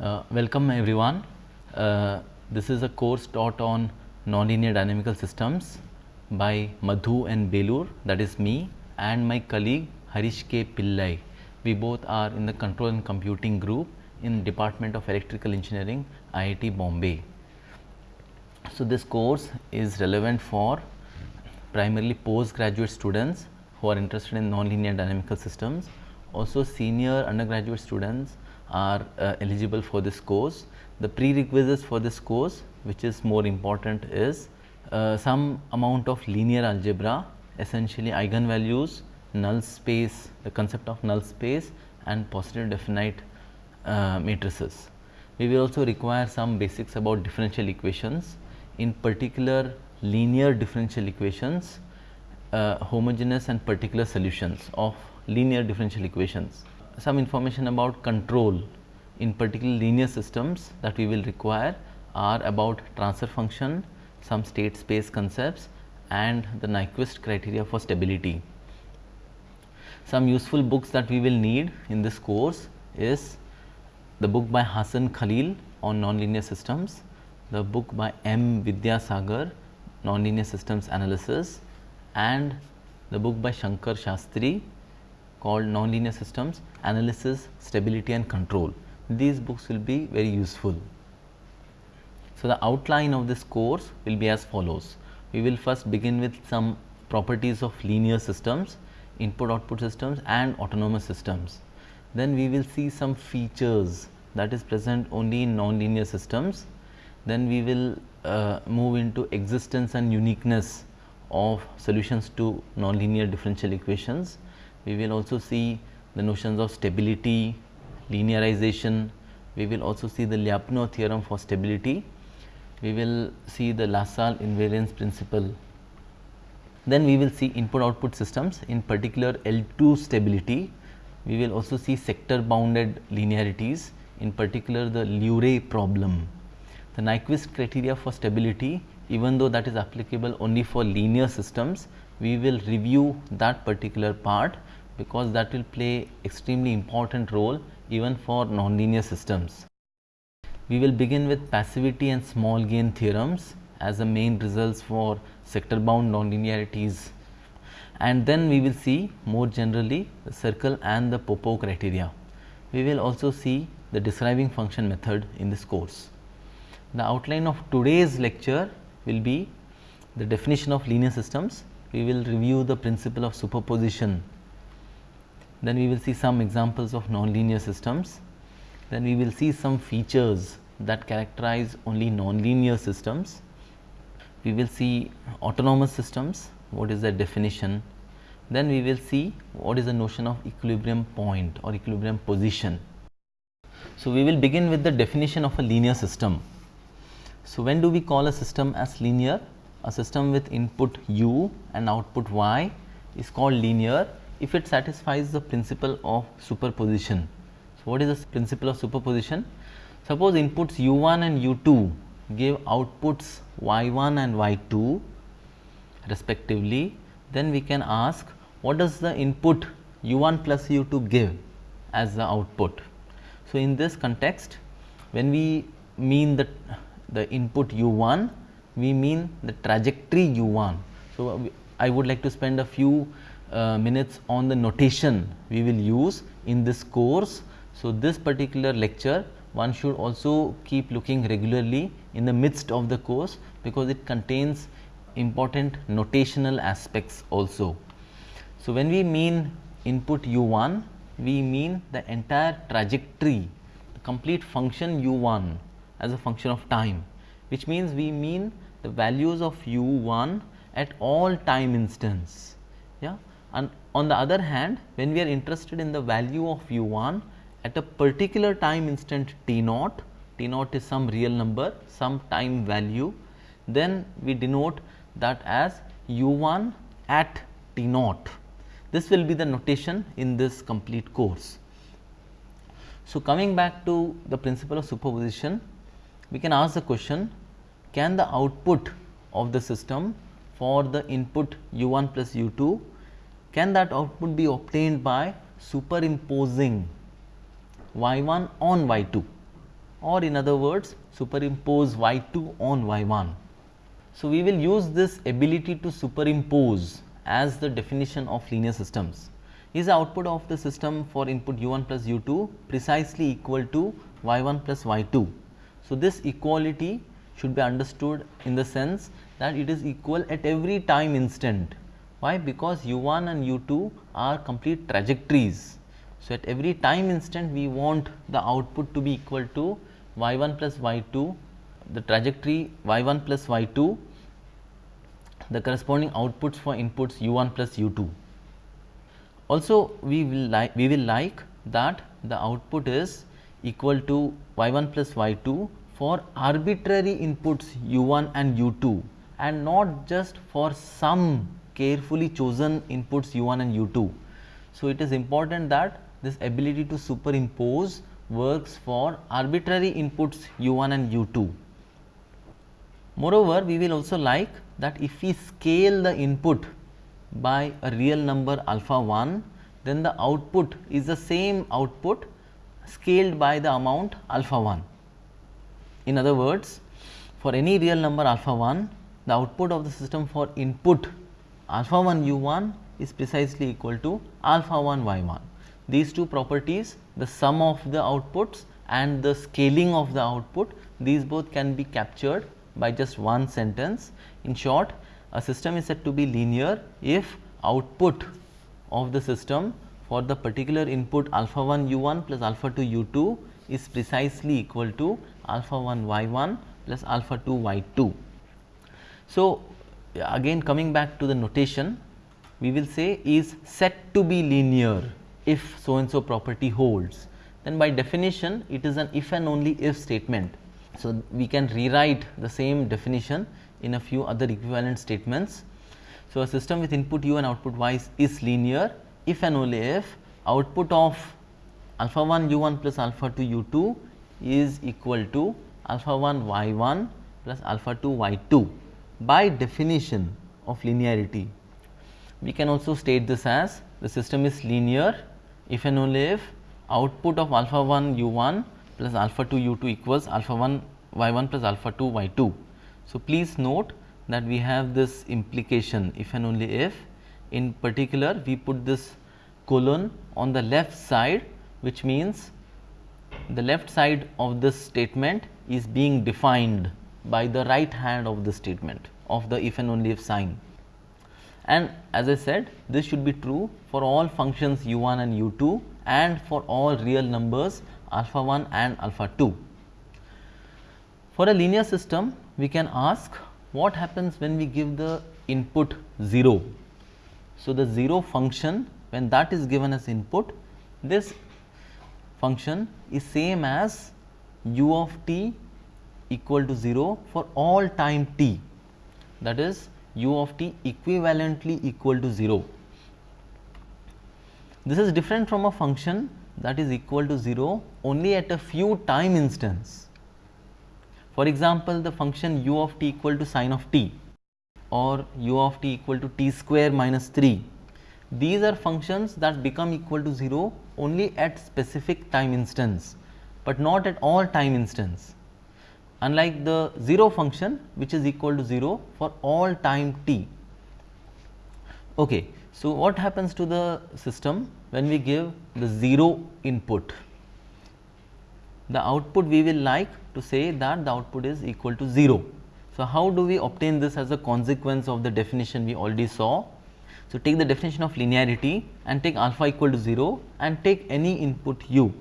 Uh, welcome everyone. Uh, this is a course taught on nonlinear dynamical systems by Madhu N. Belur that is me and my colleague Harish K. Pillai. We both are in the control and computing group in Department of Electrical Engineering IIT Bombay. So, this course is relevant for primarily postgraduate students who are interested in nonlinear dynamical systems. Also senior undergraduate students are uh, eligible for this course. The prerequisites for this course which is more important is uh, some amount of linear algebra essentially eigenvalues, null space, the concept of null space and positive definite uh, matrices. We will also require some basics about differential equations in particular linear differential equations, uh, homogeneous and particular solutions of linear differential equations. Some information about control in particular linear systems that we will require are about transfer function, some state space concepts and the Nyquist criteria for stability. Some useful books that we will need in this course is the book by Hassan Khalil on nonlinear systems, the book by M. Vidyasagar nonlinear systems analysis and the book by Shankar Sastry called nonlinear systems analysis stability and control. These books will be very useful. So, the outline of this course will be as follows. We will first begin with some properties of linear systems, input output systems and autonomous systems. Then we will see some features that is present only in nonlinear systems. Then we will uh, move into existence and uniqueness of solutions to nonlinear differential equations. We will also see the notions of stability, linearization, we will also see the Lyapunov theorem for stability, we will see the LaSalle invariance principle. Then we will see input output systems in particular L2 stability, we will also see sector bounded linearities in particular the Lur'e problem. The Nyquist criteria for stability even though that is applicable only for linear systems, we will review that particular part because that will play extremely important role even for nonlinear systems. We will begin with passivity and small gain theorems as the main results for sector bound nonlinearities and then we will see more generally the circle and the Popov criteria. We will also see the describing function method in this course. The outline of today's lecture will be the definition of linear systems. We will review the principle of superposition. Then we will see some examples of nonlinear systems. Then we will see some features that characterize only nonlinear systems. We will see autonomous systems, what is their definition. Then we will see what is the notion of equilibrium point or equilibrium position. So, we will begin with the definition of a linear system. So, when do we call a system as linear? A system with input u and output y is called linear if it satisfies the principle of superposition. So, what is the principle of superposition? Suppose inputs u1 and u2 give outputs y1 and y2 respectively, then we can ask what does the input u1 plus u2 give as the output. So, in this context when we mean the the input u1, we mean the trajectory u1. So, I would like to spend a few uh, minutes on the notation we will use in this course. So, this particular lecture one should also keep looking regularly in the midst of the course because it contains important notational aspects also. So, when we mean input u1, we mean the entire trajectory, the complete function u1 as a function of time which means we mean the values of u1 at all time instants. Yeah? And on the other hand when we are interested in the value of u1 at a particular time instant t naught, t naught is some real number some time value then we denote that as u1 at t naught. This will be the notation in this complete course. So, coming back to the principle of superposition we can ask the question can the output of the system for the input u1 plus u2 can that output be obtained by superimposing y1 on y2 or in other words superimpose y2 on y1. So, we will use this ability to superimpose as the definition of linear systems. Is the output of the system for input u1 plus u2 precisely equal to y1 plus y2. So, this equality should be understood in the sense that it is equal at every time instant. Why? Because u1 and u2 are complete trajectories. So, at every time instant we want the output to be equal to y1 plus y2 the trajectory y1 plus y2 the corresponding outputs for inputs u1 plus u2. Also we will like we will like that the output is equal to y1 plus y2 for arbitrary inputs u1 and u2 and not just for some carefully chosen inputs u1 and u2. So, it is important that this ability to superimpose works for arbitrary inputs u1 and u2. Moreover, we will also like that if we scale the input by a real number alpha 1, then the output is the same output scaled by the amount alpha 1. In other words, for any real number alpha 1, the output of the system for input alpha 1 u 1 is precisely equal to alpha 1 y 1. These two properties, the sum of the outputs and the scaling of the output, these both can be captured by just one sentence. In short, a system is said to be linear if output of the system for the particular input alpha 1 u 1 plus alpha 2 u 2 is precisely equal to alpha 1 y 1 plus alpha 2 y 2. So, again coming back to the notation we will say is set to be linear if so and so property holds. Then by definition it is an if and only if statement. So, we can rewrite the same definition in a few other equivalent statements. So, a system with input u and output y is linear if and only if output of alpha 1 u 1 plus alpha 2 u 2 is equal to alpha 1 y 1 plus alpha 2 y 2 by definition of linearity. We can also state this as the system is linear if and only if output of alpha 1 u 1 plus alpha 2 u 2 equals alpha 1 y 1 plus alpha 2 y 2. So, please note that we have this implication if and only if in particular we put this colon on the left side which means the left side of this statement is being defined by the right hand of the statement of the if and only if sign. And as I said this should be true for all functions u 1 and u 2 and for all real numbers alpha 1 and alpha 2. For a linear system, we can ask what happens when we give the input 0. So, the 0 function when that is given as input, this function is same as u of t equal to 0 for all time t that is u of t equivalently equal to 0. This is different from a function that is equal to 0 only at a few time instance. For example, the function u of t equal to sine of t or u of t equal to t square minus 3. These are functions that become equal to 0 only at specific time instance, but not at all time instance unlike the 0 function which is equal to 0 for all time t. Okay. So, what happens to the system when we give the 0 input? The output we will like to say that the output is equal to 0. So, how do we obtain this as a consequence of the definition we already saw? So, take the definition of linearity and take alpha equal to 0 and take any input u.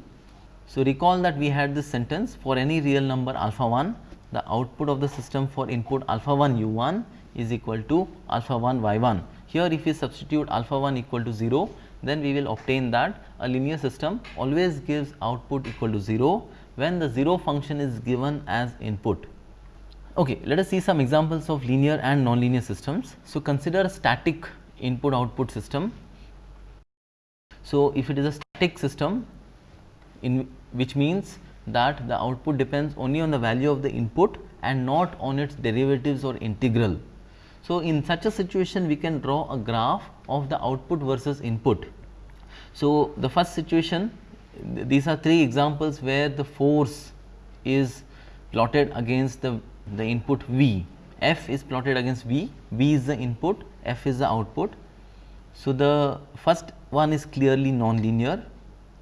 So, recall that we had this sentence for any real number alpha 1 the output of the system for input alpha 1 u 1 is equal to alpha 1 y 1 here if we substitute alpha 1 equal to 0, then we will obtain that a linear system always gives output equal to 0 when the 0 function is given as input. Okay, let us see some examples of linear and nonlinear systems. So, consider a static input output system. So, if it is a static system in which means that the output depends only on the value of the input and not on its derivatives or integral. So, in such a situation we can draw a graph of the output versus input. So, the first situation these are three examples where the force is plotted against the, the input V, f is plotted against V, V is the input, f is the output. So, the first one is clearly nonlinear,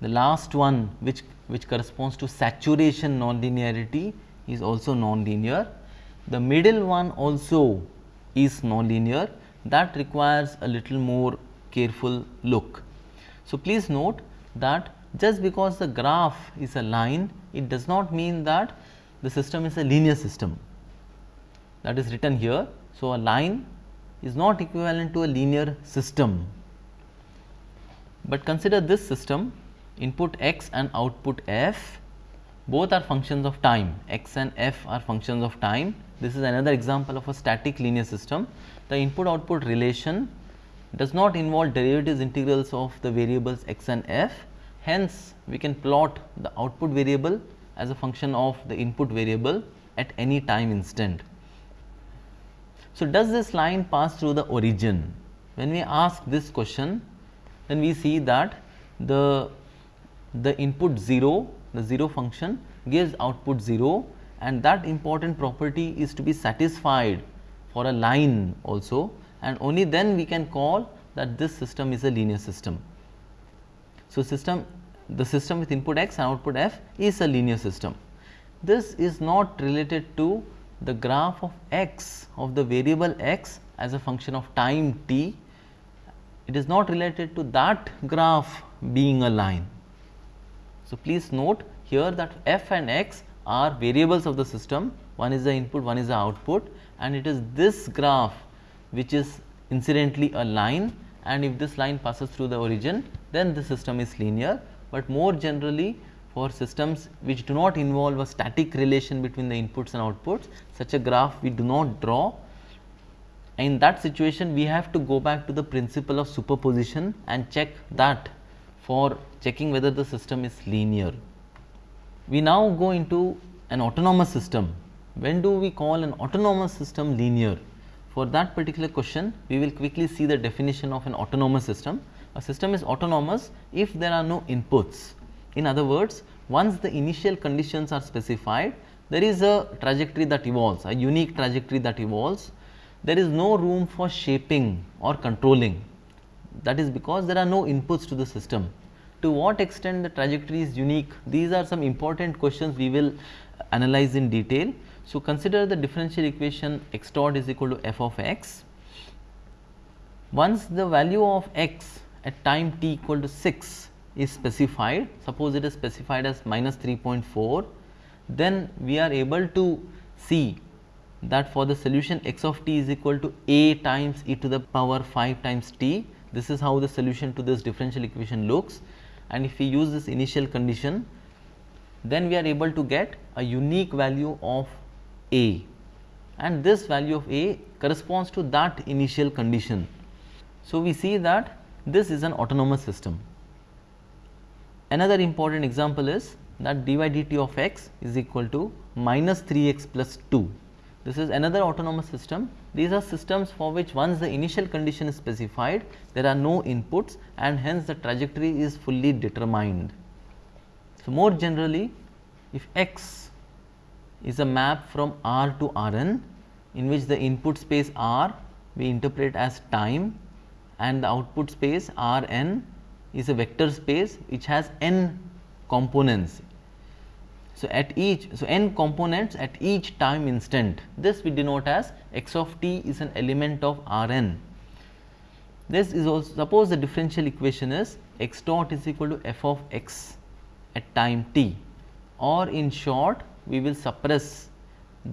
the last one which, which corresponds to saturation nonlinearity is also nonlinear. The middle one also is nonlinear that requires a little more careful look. So, please note that just because the graph is a line, it does not mean that the system is a linear system that is written here. So, a line is not equivalent to a linear system, but consider this system input x and output f both are functions of time x and f are functions of time. This is another example of a static linear system. The input output relation does not involve derivatives integrals of the variables x and f. Hence, we can plot the output variable as a function of the input variable at any time instant. So, does this line pass through the origin? When we ask this question, then we see that the, the input 0, the 0 function gives output 0 and that important property is to be satisfied for a line also and only then we can call that this system is a linear system. So, system the system with input x and output f is a linear system. This is not related to the graph of x of the variable x as a function of time t, it is not related to that graph being a line. So, please note here that f and x are variables of the system, one is the input, one is the output. And it is this graph which is incidentally a line. And if this line passes through the origin then the system is linear, but more generally for systems which do not involve a static relation between the inputs and outputs such a graph we do not draw. In that situation we have to go back to the principle of superposition and check that for checking whether the system is linear. We now go into an autonomous system. When do we call an autonomous system linear? For that particular question, we will quickly see the definition of an autonomous system. A system is autonomous if there are no inputs in other words, once the initial conditions are specified, there is a trajectory that evolves, a unique trajectory that evolves. There is no room for shaping or controlling. That is because there are no inputs to the system. To what extent the trajectory is unique? These are some important questions we will analyze in detail. So, consider the differential equation x dot is equal to f of x. Once the value of x at time t equal to 6 is specified, suppose it is specified as minus 3.4, then we are able to see that for the solution x of t is equal to a times e to the power 5 times t. This is how the solution to this differential equation looks and if we use this initial condition, then we are able to get a unique value of a and this value of a corresponds to that initial condition. So, we see that this is an autonomous system. Another important example is that dy dt of x is equal to minus 3 x plus 2. This is another autonomous system. These are systems for which once the initial condition is specified, there are no inputs and hence the trajectory is fully determined. So, more generally if x is a map from R to Rn in which the input space R we interpret as time and the output space Rn is a vector space which has n components. So, at each so n components at each time instant this we denote as x of t is an element of R n. This is also suppose the differential equation is x dot is equal to f of x at time t or in short we will suppress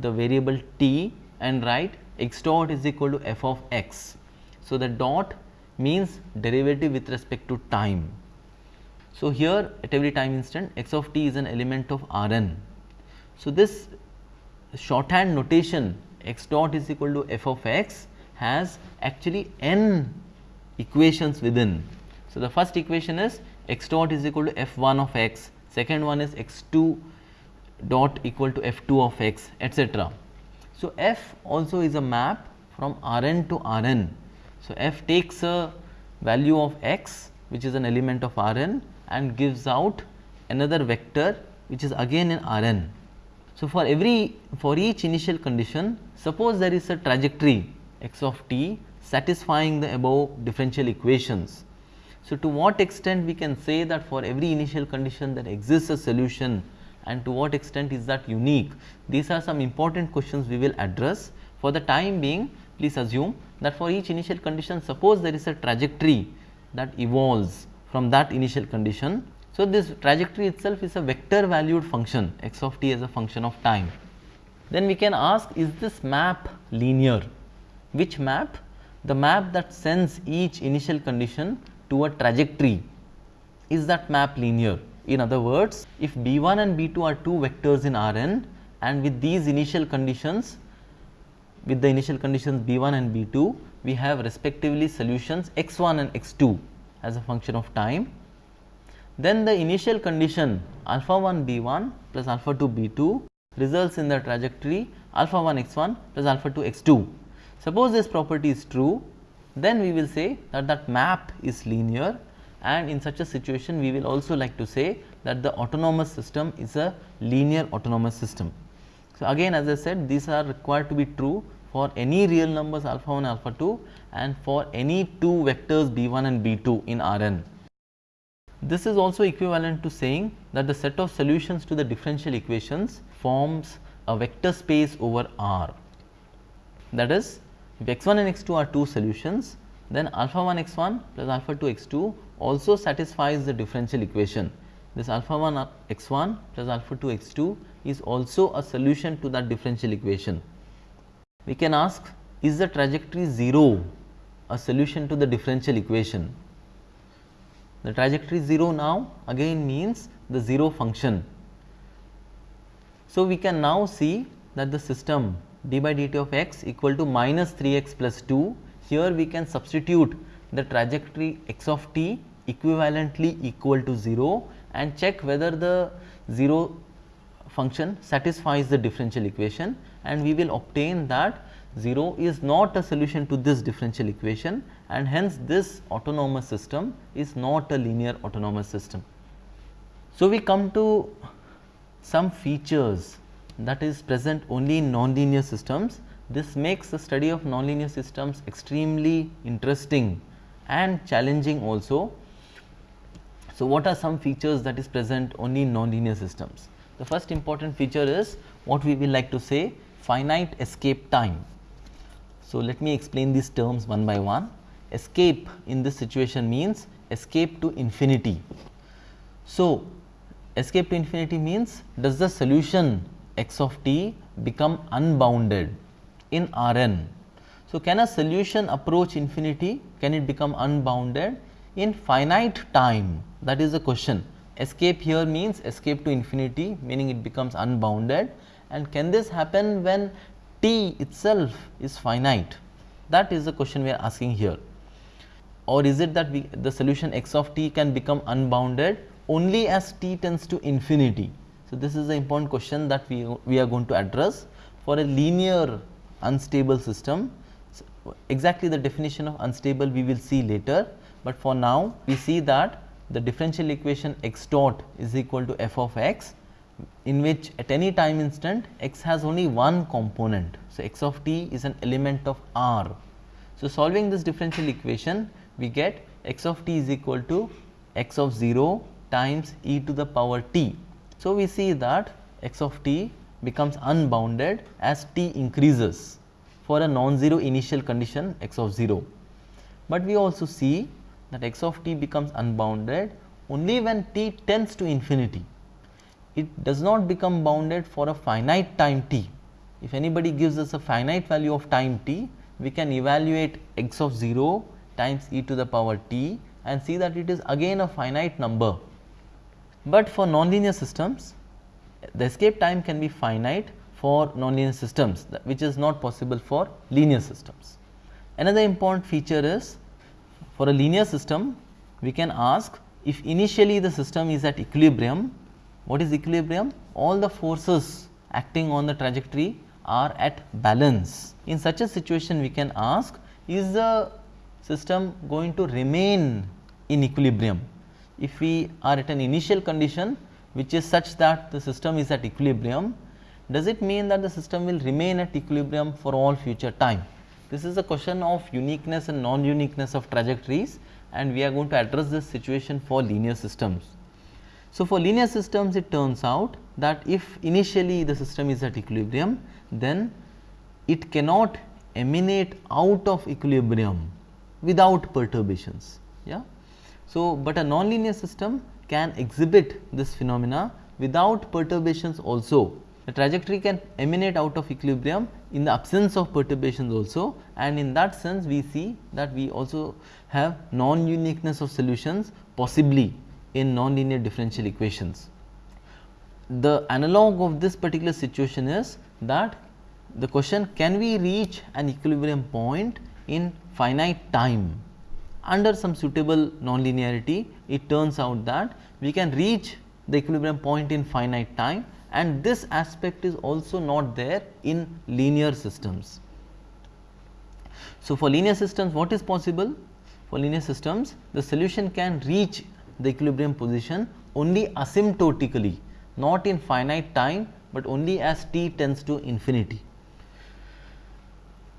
the variable t and write x dot is equal to f of x. So, the dot means derivative with respect to time. So, here at every time instant x of t is an element of R n. So, this shorthand notation x dot is equal to f of x has actually n equations within. So, the first equation is x dot is equal to f 1 of x, second one is x 2 dot equal to f 2 of x etc. So, f also is a map from R n to R n so, f takes a value of x which is an element of R n and gives out another vector which is again in R n. So, for every for each initial condition suppose there is a trajectory x of t satisfying the above differential equations. So, to what extent we can say that for every initial condition there exists a solution and to what extent is that unique. These are some important questions we will address. For the time being please assume that for each initial condition suppose there is a trajectory that evolves from that initial condition. So, this trajectory itself is a vector valued function x of t as a function of time. Then we can ask is this map linear? Which map? The map that sends each initial condition to a trajectory is that map linear? In other words, if B1 and B2 are two vectors in Rn and with these initial conditions, with the initial conditions B1 and B2, we have respectively solutions x1 and x2 as a function of time. Then the initial condition alpha 1 B1 plus alpha 2 B2 results in the trajectory alpha 1 x1 plus alpha 2 x2. Suppose this property is true, then we will say that that map is linear and in such a situation we will also like to say that the autonomous system is a linear autonomous system. So, again as I said these are required to be true for any real numbers alpha 1 alpha 2 and for any two vectors b 1 and b 2 in Rn. This is also equivalent to saying that the set of solutions to the differential equations forms a vector space over R. That is if x 1 and x 2 are two solutions then alpha 1 x 1 plus alpha 2 x 2 also satisfies the differential equation. This alpha 1 x 1 plus alpha 2 x 2 is also a solution to that differential equation. We can ask is the trajectory 0 a solution to the differential equation? The trajectory 0 now again means the 0 function. So, we can now see that the system d by dt of x equal to minus 3 x plus 2 here we can substitute the trajectory x of t equivalently equal to 0 and check whether the 0 function satisfies the differential equation and we will obtain that 0 is not a solution to this differential equation and hence this autonomous system is not a linear autonomous system. So, we come to some features that is present only in nonlinear systems this makes the study of nonlinear systems extremely interesting and challenging also. So, what are some features that is present only in nonlinear systems? The first important feature is what we will like to say finite escape time. So, let me explain these terms one by one. Escape in this situation means escape to infinity. So, escape to infinity means does the solution x of t become unbounded in Rn. So, can a solution approach infinity? Can it become unbounded in finite time? That is the question. Escape here means escape to infinity meaning it becomes unbounded and can this happen when t itself is finite? That is the question we are asking here. Or is it that we, the solution x of t can become unbounded only as t tends to infinity? So, this is the important question that we, we are going to address for a linear unstable system. So, exactly the definition of unstable we will see later, but for now we see that the differential equation x dot is equal to f of x in which at any time instant x has only one component. So, x of t is an element of R. So, solving this differential equation we get x of t is equal to x of 0 times e to the power t. So, we see that x of t becomes unbounded as t increases for a non-zero initial condition x of 0. But we also see that x of t becomes unbounded only when t tends to infinity. It does not become bounded for a finite time t. If anybody gives us a finite value of time t, we can evaluate x of 0 times e to the power t and see that it is again a finite number. But for nonlinear systems, the escape time can be finite for nonlinear systems which is not possible for linear systems. Another important feature is for a linear system we can ask if initially the system is at equilibrium, what is equilibrium? All the forces acting on the trajectory are at balance. In such a situation we can ask is the system going to remain in equilibrium? If we are at an initial condition which is such that the system is at equilibrium, does it mean that the system will remain at equilibrium for all future time? This is a question of uniqueness and non-uniqueness of trajectories and we are going to address this situation for linear systems. So, for linear systems it turns out that if initially the system is at equilibrium then it cannot emanate out of equilibrium without perturbations. Yeah? So, but a nonlinear system can exhibit this phenomena without perturbations also. The trajectory can emanate out of equilibrium in the absence of perturbations also and in that sense we see that we also have non-uniqueness of solutions possibly in nonlinear differential equations. The analog of this particular situation is that the question can we reach an equilibrium point in finite time under some suitable nonlinearity it turns out that we can reach the equilibrium point in finite time and this aspect is also not there in linear systems. So, for linear systems what is possible? For linear systems the solution can reach the equilibrium position only asymptotically not in finite time, but only as t tends to infinity.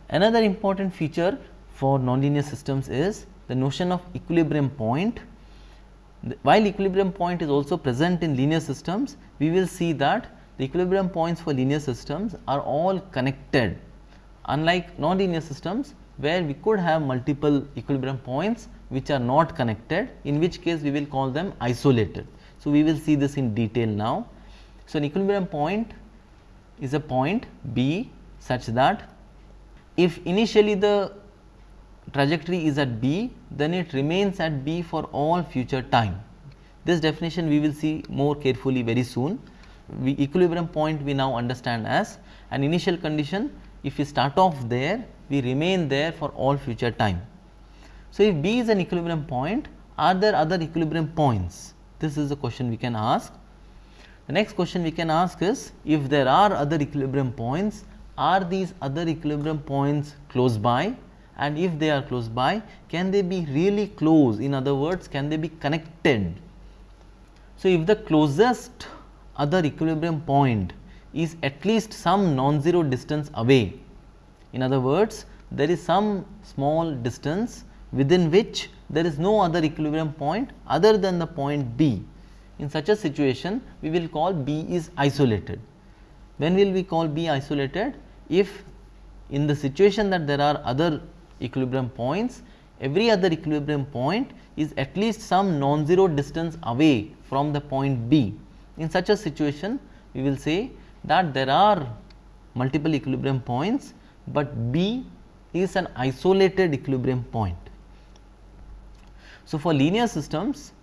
Another important feature for nonlinear systems is the notion of equilibrium point. While equilibrium point is also present in linear systems, we will see that the equilibrium points for linear systems are all connected unlike nonlinear systems where we could have multiple equilibrium points which are not connected in which case we will call them isolated. So, we will see this in detail now. So, an equilibrium point is a point B such that if initially the trajectory is at B, then it remains at B for all future time. This definition we will see more carefully very soon. We equilibrium point we now understand as an initial condition if we start off there we remain there for all future time. So, if B is an equilibrium point are there other equilibrium points this is the question we can ask. The next question we can ask is if there are other equilibrium points are these other equilibrium points close by and if they are close by can they be really close in other words can they be connected. So, if the closest other equilibrium point is at least some non-zero distance away in other words there is some small distance within which there is no other equilibrium point other than the point B. In such a situation we will call B is isolated. When will we call B isolated? If in the situation that there are other equilibrium points, every other equilibrium point is at least some non-zero distance away from the point B. In such a situation, we will say that there are multiple equilibrium points, but B is an isolated equilibrium point. So, for linear systems,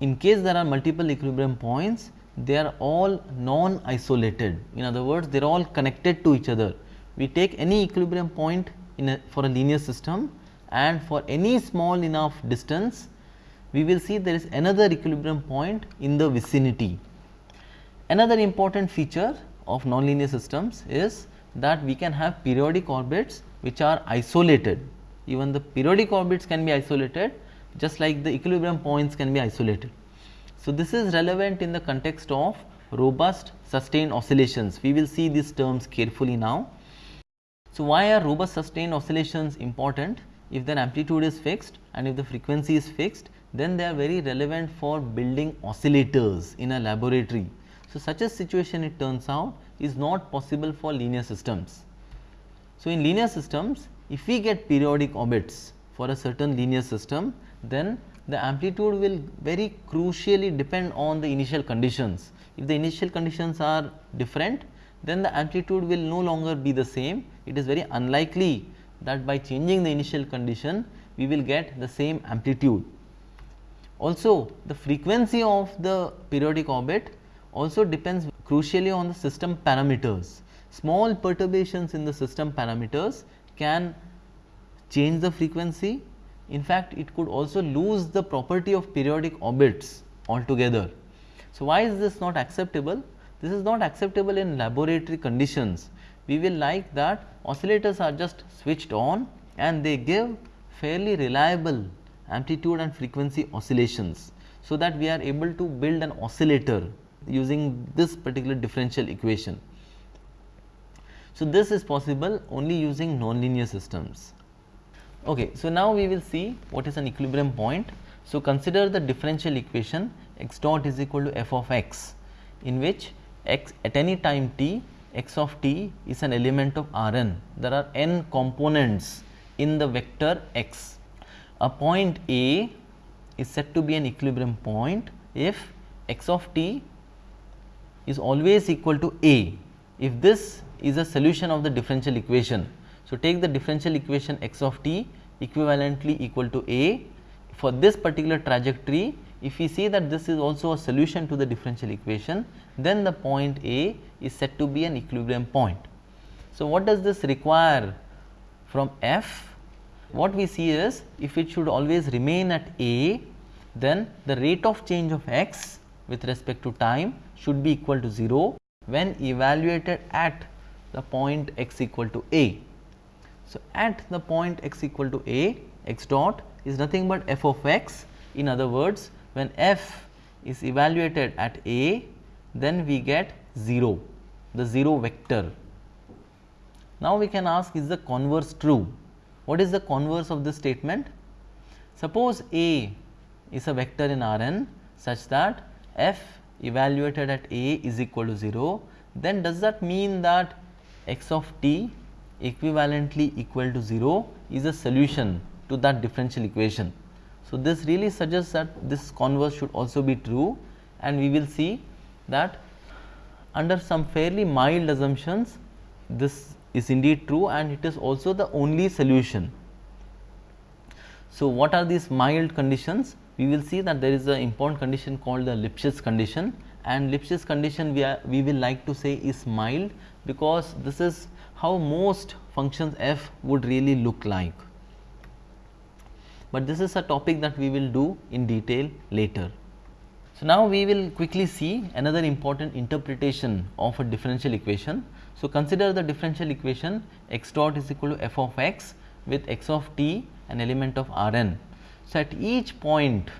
in case there are multiple equilibrium points, they are all non-isolated. In other words, they are all connected to each other. We take any equilibrium point in a, for a linear system and for any small enough distance we will see there is another equilibrium point in the vicinity. Another important feature of nonlinear systems is that we can have periodic orbits which are isolated. Even the periodic orbits can be isolated just like the equilibrium points can be isolated. So, this is relevant in the context of robust sustained oscillations. We will see these terms carefully now. So, why are robust sustained oscillations important? If their amplitude is fixed and if the frequency is fixed, then they are very relevant for building oscillators in a laboratory. So, such a situation it turns out is not possible for linear systems. So, in linear systems, if we get periodic orbits for a certain linear system, then the amplitude will very crucially depend on the initial conditions. If the initial conditions are different, then the amplitude will no longer be the same. It is very unlikely that by changing the initial condition, we will get the same amplitude. Also, the frequency of the periodic orbit also depends crucially on the system parameters. Small perturbations in the system parameters can change the frequency. In fact, it could also lose the property of periodic orbits altogether. So, why is this not acceptable? This is not acceptable in laboratory conditions. We will like that oscillators are just switched on and they give fairly reliable amplitude and frequency oscillations. So, that we are able to build an oscillator using this particular differential equation. So, this is possible only using nonlinear systems. Okay, so now we will see what is an equilibrium point. So, consider the differential equation x dot is equal to f of x in which x at any time t x of t is an element of Rn. There are n components in the vector x. A point A is said to be an equilibrium point if x of t is always equal to A. If this is a solution of the differential equation. So, take the differential equation x of t equivalently equal to A. For this particular trajectory, if we see that this is also a solution to the differential equation, then the point A is said to be an equilibrium point. So, what does this require from f? What we see is if it should always remain at A, then the rate of change of x with respect to time should be equal to 0 when evaluated at the point x equal to a. So, at the point x equal to a x dot is nothing but f of x in other words when f is evaluated at a then we get 0 the 0 vector. Now, we can ask is the converse true what is the converse of this statement? Suppose a is a vector in Rn such that f evaluated at a is equal to 0 then does that mean that x of t equivalently equal to 0 is a solution to that differential equation. So, this really suggests that this converse should also be true and we will see that under some fairly mild assumptions this is indeed true and it is also the only solution. So, what are these mild conditions? We will see that there is an important condition called the Lipschitz condition and Lipschitz condition we, are, we will like to say is mild because this is how most functions f would really look like. But this is a topic that we will do in detail later. So, now we will quickly see another important interpretation of a differential equation. So, consider the differential equation x dot is equal to f of x with x of t an element of R n. So, at each point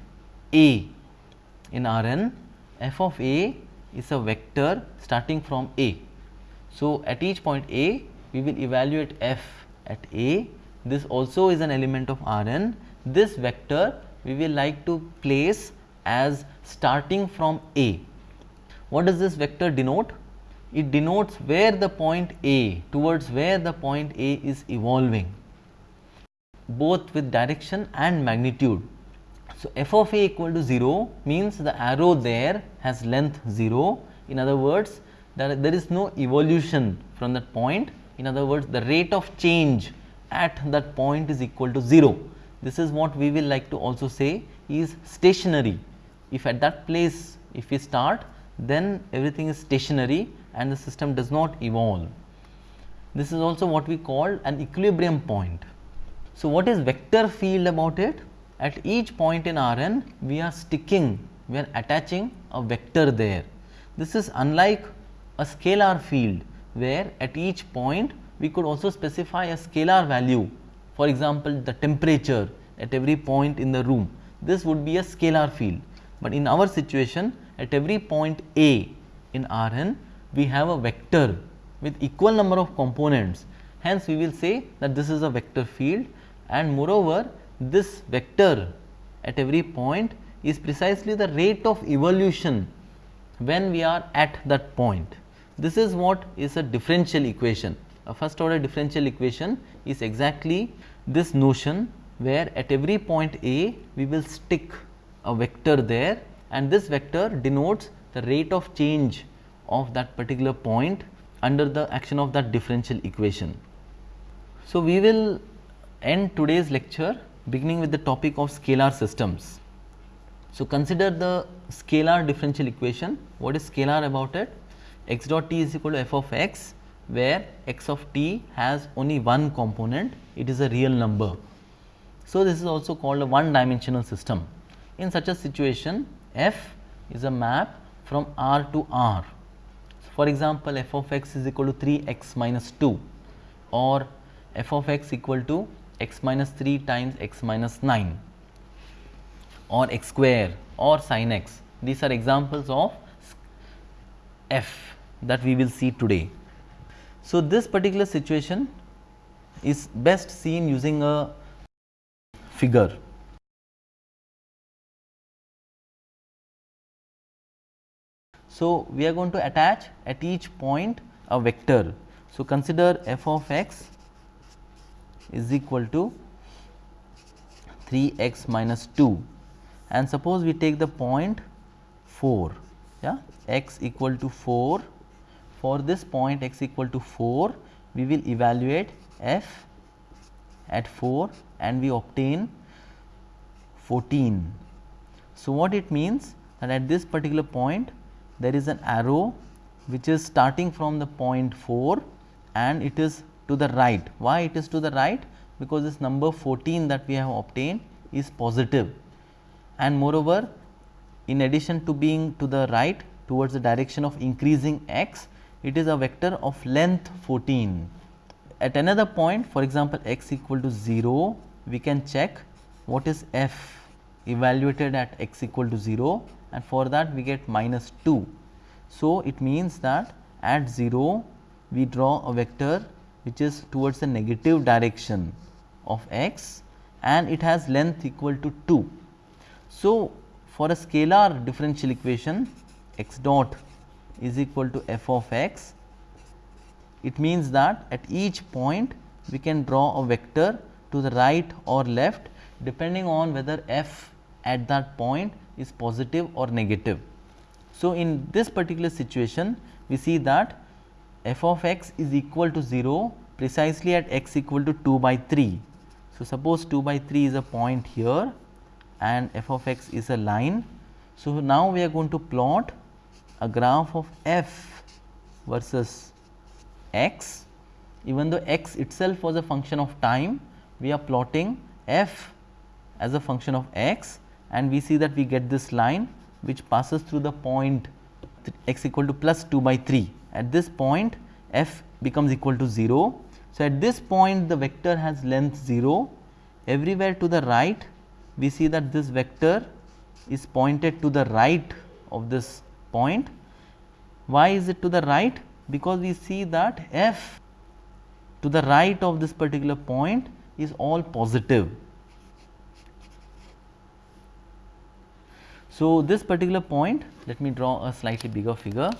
a in R n f of a is a vector starting from a. So, at each point a we will evaluate f at a this also is an element of R n this vector we will like to place as starting from a. What does this vector denote? It denotes where the point a towards where the point a is evolving both with direction and magnitude. So, f of a equal to 0 means the arrow there has length 0 in other words that there is no evolution from that point in other words the rate of change at that point is equal to 0. This is what we will like to also say is stationary if at that place if we start then everything is stationary and the system does not evolve. This is also what we call an equilibrium point. So, what is vector field about it? At each point in Rn we are sticking we are attaching a vector there. This is unlike a scalar field where at each point we could also specify a scalar value. For example, the temperature at every point in the room. This would be a scalar field, but in our situation at every point A in Rn we have a vector with equal number of components. Hence we will say that this is a vector field. And moreover this vector at every point is precisely the rate of evolution when we are at that point. This is what is a differential equation. A first order differential equation is exactly this notion where at every point A we will stick a vector there and this vector denotes the rate of change of that particular point under the action of that differential equation. So, we will end today's lecture beginning with the topic of scalar systems. So, consider the scalar differential equation. What is scalar about it? X dot t is equal to f of x where x of t has only one component, it is a real number. So, this is also called a one dimensional system. In such a situation, f is a map from R to R. For example, f of x is equal to 3 x minus 2 or f of x equal to x minus 3 times x minus 9 or x square or sin x. These are examples of f that we will see today. So, this particular situation is best seen using a figure. So, we are going to attach at each point a vector. So, consider f of x is equal to 3 x minus 2 and suppose we take the point 4 yeah x equal to 4 for this point x equal to 4 we will evaluate f at 4 and we obtain 14. So, what it means that at this particular point there is an arrow which is starting from the point 4 and it is to the right. Why it is to the right? Because this number 14 that we have obtained is positive and moreover in addition to being to the right towards the direction of increasing x, it is a vector of length 14. At another point for example, x equal to 0, we can check what is f evaluated at x equal to 0 and for that we get minus 2. So, it means that at 0 we draw a vector which is towards the negative direction of x and it has length equal to 2. So, for a scalar differential equation x dot is equal to f of x, it means that at each point we can draw a vector to the right or left depending on whether f at that point is positive or negative. So, in this particular situation we see that f of x is equal to 0 precisely at x equal to 2 by 3. So, suppose 2 by 3 is a point here and f of x is a line. So, now we are going to plot a graph of f versus x even though x itself was a function of time we are plotting f as a function of x and we see that we get this line which passes through the point x equal to plus 2 by 3. At this point f becomes equal to 0. So, at this point the vector has length 0 everywhere to the right we see that this vector is pointed to the right of this point. Why is it to the right? Because we see that f to the right of this particular point is all positive So, this particular point let me draw a slightly bigger figure.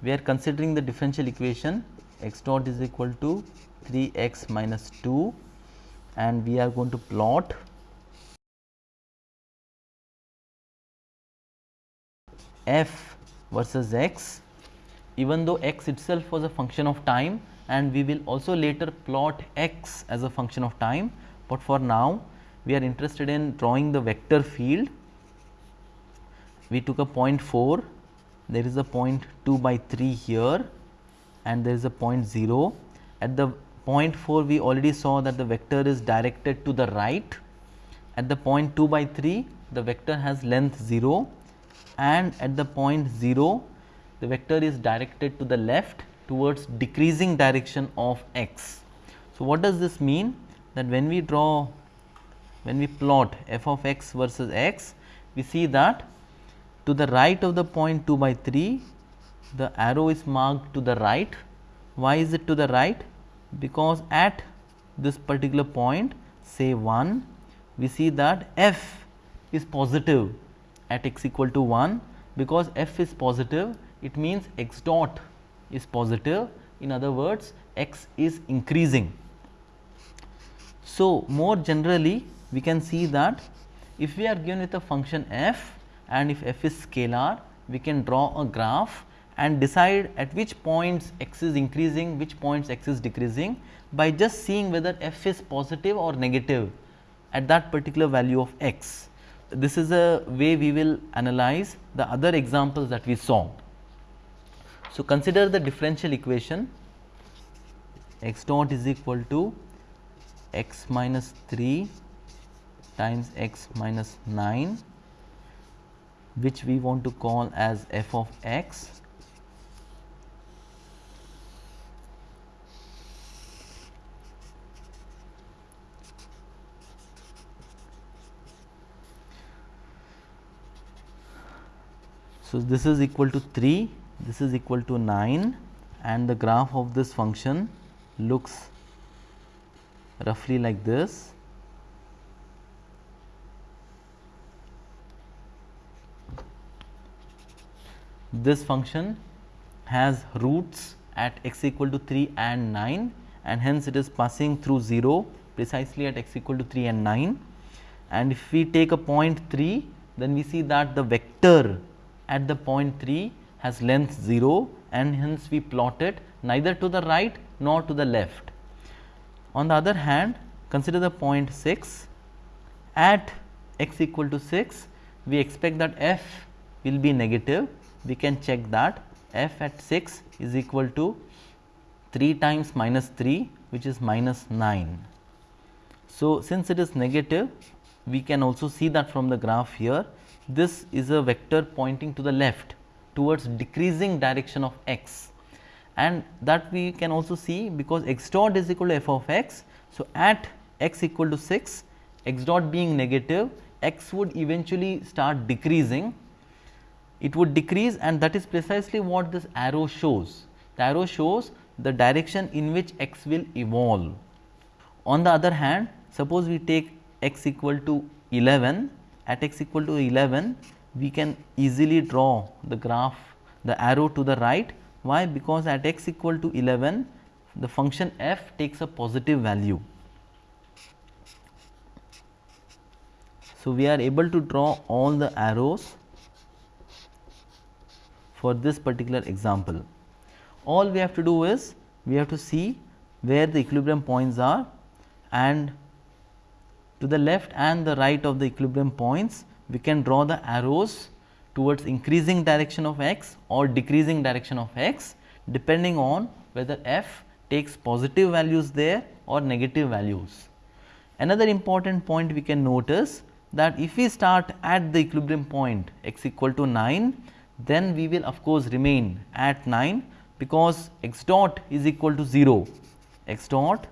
We are considering the differential equation x dot is equal to 3 x minus 2 and we are going to plot f versus x even though x itself was a function of time and we will also later plot x as a function of time, but for now we are interested in drawing the vector field we took a point 4, there is a point 2 by 3 here and there is a point 0. At the point 4 we already saw that the vector is directed to the right. At the point 2 by 3 the vector has length 0 and at the point 0 the vector is directed to the left towards decreasing direction of x. So, what does this mean? That when we draw, when we plot f of x versus x, we see that to the right of the point 2 by 3, the arrow is marked to the right. Why is it to the right? Because at this particular point say 1, we see that f is positive at x equal to 1 because f is positive it means x dot is positive in other words x is increasing. So, more generally we can see that if we are given with a function f and if f is scalar we can draw a graph and decide at which points x is increasing which points x is decreasing by just seeing whether f is positive or negative at that particular value of x. This is a way we will analyze the other examples that we saw. So, consider the differential equation x dot is equal to x minus 3 times x minus 9 which we want to call as f of x So, this is equal to 3, this is equal to 9 and the graph of this function looks roughly like this. This function has roots at x equal to 3 and 9 and hence it is passing through 0 precisely at x equal to 3 and 9 and if we take a point 3 then we see that the vector at the point 3 has length 0 and hence we plot it neither to the right nor to the left. On the other hand consider the point 6 at x equal to 6 we expect that f will be negative we can check that f at 6 is equal to 3 times minus 3 which is minus 9. So, since it is negative we can also see that from the graph here this is a vector pointing to the left towards decreasing direction of x and that we can also see because x dot is equal to f of x. So, at x equal to 6 x dot being negative x would eventually start decreasing it would decrease and that is precisely what this arrow shows. The arrow shows the direction in which x will evolve. On the other hand, suppose we take x equal to 11, at x equal to 11, we can easily draw the graph, the arrow to the right. Why? Because at x equal to 11, the function f takes a positive value. So, we are able to draw all the arrows for this particular example. All we have to do is we have to see where the equilibrium points are and to the left and the right of the equilibrium points we can draw the arrows towards increasing direction of x or decreasing direction of x depending on whether f takes positive values there or negative values. Another important point we can notice that if we start at the equilibrium point x equal to 9 then we will of course remain at 9 because x dot is equal to 0 x dot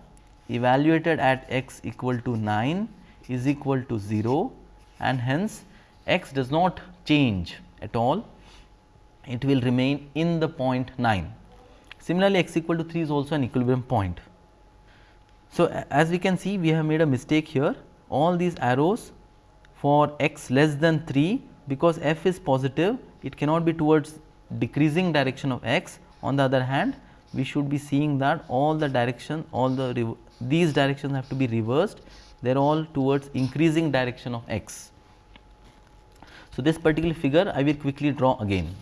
evaluated at x equal to 9 is equal to 0 and hence x does not change at all it will remain in the point 9. Similarly, x equal to 3 is also an equilibrium point. So, as we can see we have made a mistake here all these arrows for x less than 3 because f is positive it cannot be towards decreasing direction of x. On the other hand, we should be seeing that all the direction, all the these directions have to be reversed, they are all towards increasing direction of x. So, this particular figure I will quickly draw again.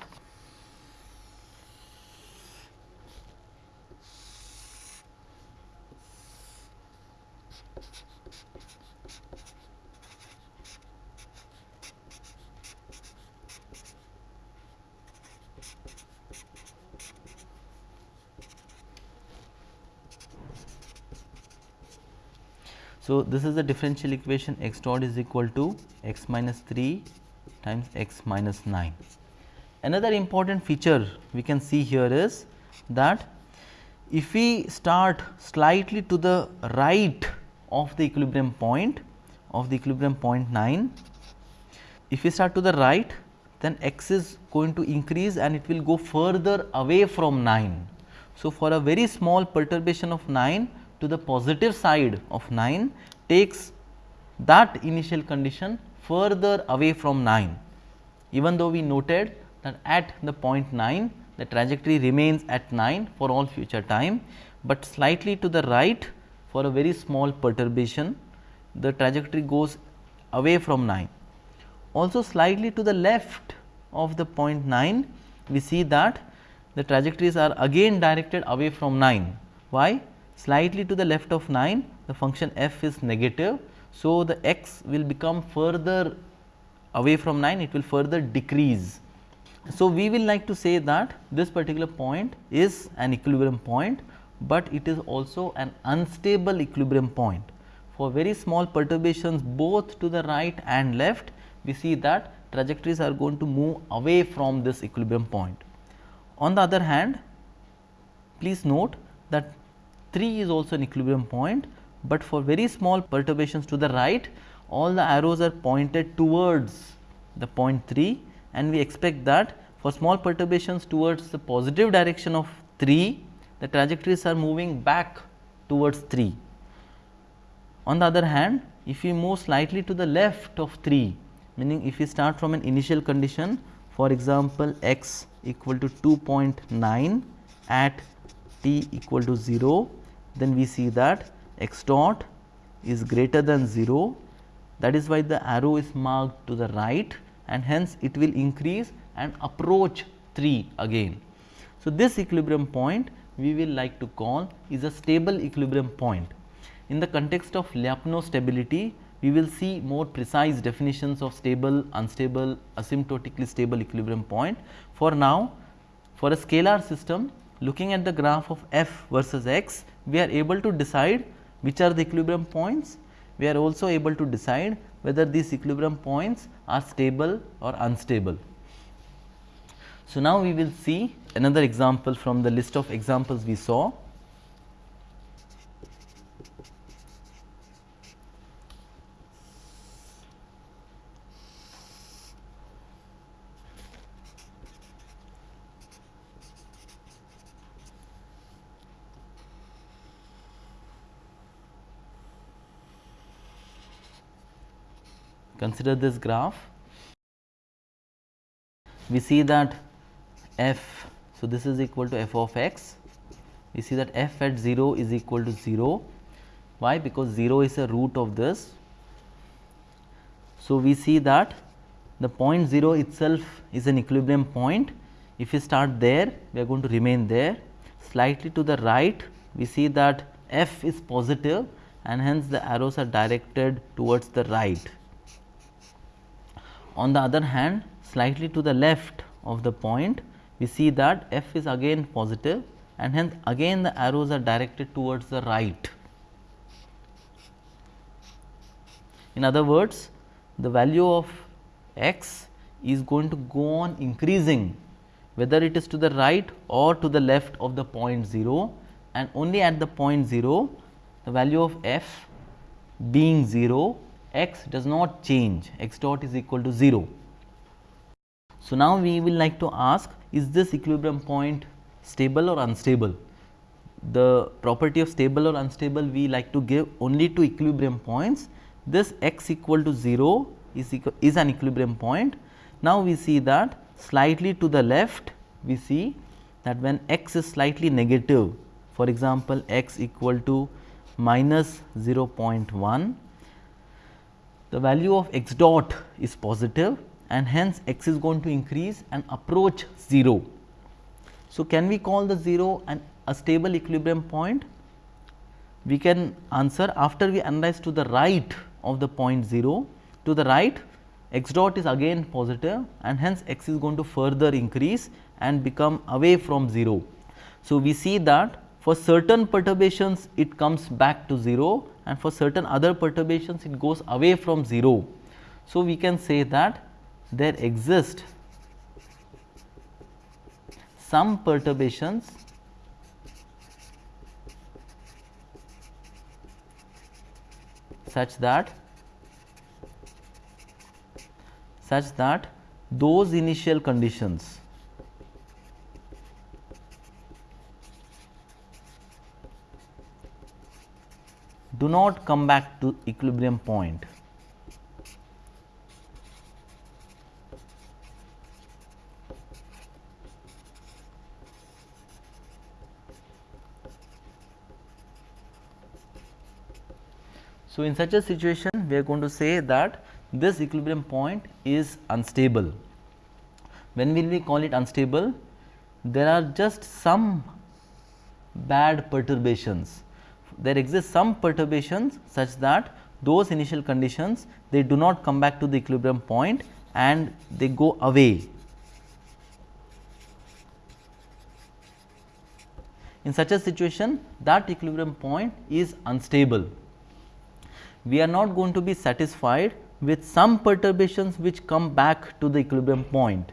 So, this is the differential equation x dot is equal to x minus 3 times x minus 9. Another important feature we can see here is that if we start slightly to the right of the equilibrium point of the equilibrium point 9, if we start to the right then x is going to increase and it will go further away from 9. So, for a very small perturbation of 9 to the positive side of 9 takes that initial condition further away from 9. Even though we noted that at the point 9 the trajectory remains at 9 for all future time, but slightly to the right for a very small perturbation the trajectory goes away from 9. Also slightly to the left of the point 9 we see that the trajectories are again directed away from 9. Why? Slightly to the left of 9 the function f is negative. So, the x will become further away from 9 it will further decrease. So, we will like to say that this particular point is an equilibrium point, but it is also an unstable equilibrium point. For very small perturbations both to the right and left we see that trajectories are going to move away from this equilibrium point. On the other hand, please note that 3 is also an equilibrium point, but for very small perturbations to the right all the arrows are pointed towards the point 3 and we expect that for small perturbations towards the positive direction of 3, the trajectories are moving back towards 3. On the other hand, if we move slightly to the left of 3, meaning if we start from an initial condition for example, x equal to 2.9 at t equal to 0, then we see that x dot is greater than 0 that is why the arrow is marked to the right and hence it will increase and approach 3 again. So, this equilibrium point we will like to call is a stable equilibrium point. In the context of Lyapunov stability, we will see more precise definitions of stable, unstable, asymptotically stable equilibrium point. For now, for a scalar system, looking at the graph of f versus x, we are able to decide which are the equilibrium points. We are also able to decide whether these equilibrium points are stable or unstable. So, now we will see another example from the list of examples we saw. Consider this graph. We see that f, so this is equal to f of x. We see that f at 0 is equal to 0. Why? Because 0 is a root of this. So, we see that the point 0 itself is an equilibrium point. If we start there, we are going to remain there. Slightly to the right, we see that f is positive and hence the arrows are directed towards the right. On the other hand, slightly to the left of the point, we see that f is again positive and hence again the arrows are directed towards the right. In other words, the value of x is going to go on increasing whether it is to the right or to the left of the point 0 and only at the point 0 the value of f being 0 x does not change x dot is equal to 0. So, now we will like to ask is this equilibrium point stable or unstable? The property of stable or unstable we like to give only to equilibrium points. This x equal to 0 is, equal, is an equilibrium point. Now, we see that slightly to the left we see that when x is slightly negative for example, x equal to minus 0.1 the value of x dot is positive and hence x is going to increase and approach 0. So, can we call the 0 an, a stable equilibrium point? We can answer after we analyze to the right of the point 0 to the right x dot is again positive and hence x is going to further increase and become away from 0. So, we see that for certain perturbations it comes back to 0 and for certain other perturbations it goes away from 0. So, we can say that there exist some perturbations such that such that those initial conditions do not come back to equilibrium point. So, in such a situation we are going to say that this equilibrium point is unstable. When will we call it unstable? There are just some bad perturbations there exist some perturbations such that those initial conditions they do not come back to the equilibrium point and they go away. In such a situation that equilibrium point is unstable. We are not going to be satisfied with some perturbations which come back to the equilibrium point.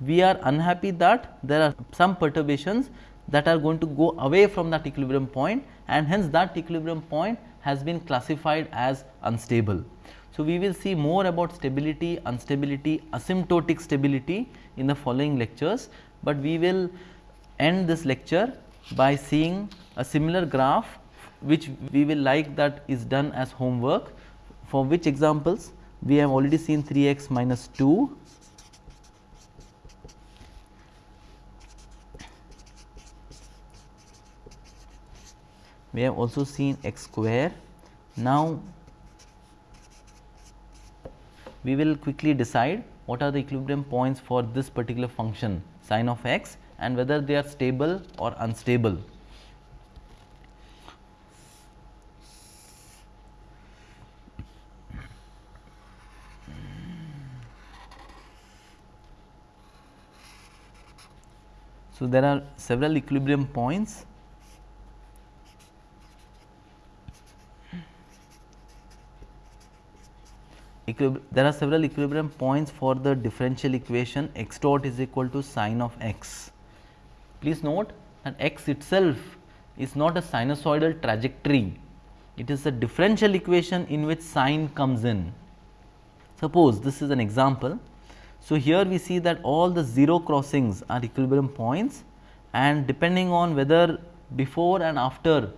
We are unhappy that there are some perturbations that are going to go away from that equilibrium point and hence that equilibrium point has been classified as unstable. So, we will see more about stability, instability, asymptotic stability in the following lectures, but we will end this lecture by seeing a similar graph which we will like that is done as homework for which examples we have already seen 3 x minus 2 we have also seen x square. Now, we will quickly decide what are the equilibrium points for this particular function sine of x and whether they are stable or unstable. So, there are several equilibrium points there are several equilibrium points for the differential equation x dot is equal to sine of x. Please note that x itself is not a sinusoidal trajectory, it is a differential equation in which sine comes in. Suppose this is an example. So, here we see that all the 0 crossings are equilibrium points and depending on whether before and after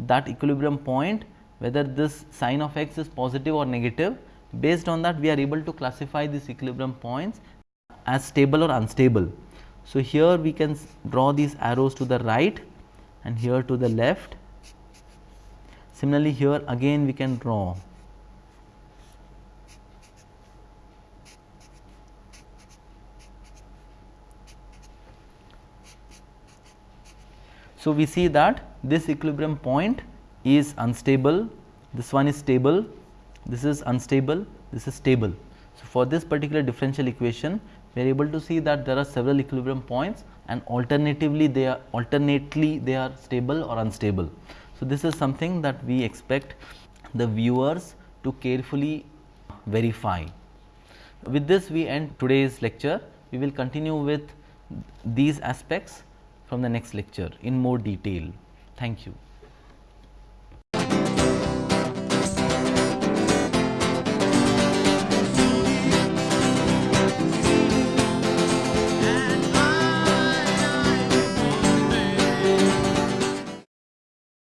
that equilibrium point whether this sine of x is positive or negative Based on that we are able to classify these equilibrium points as stable or unstable. So, here we can draw these arrows to the right and here to the left. Similarly, here again we can draw So, we see that this equilibrium point is unstable, this one is stable this is unstable, this is stable. So, for this particular differential equation we are able to see that there are several equilibrium points and alternatively they are alternately they are stable or unstable. So, this is something that we expect the viewers to carefully verify. With this we end today's lecture. We will continue with these aspects from the next lecture in more detail. Thank you.